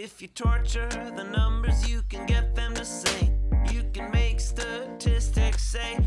If you torture the numbers, you can get them to sing. You can make statistics say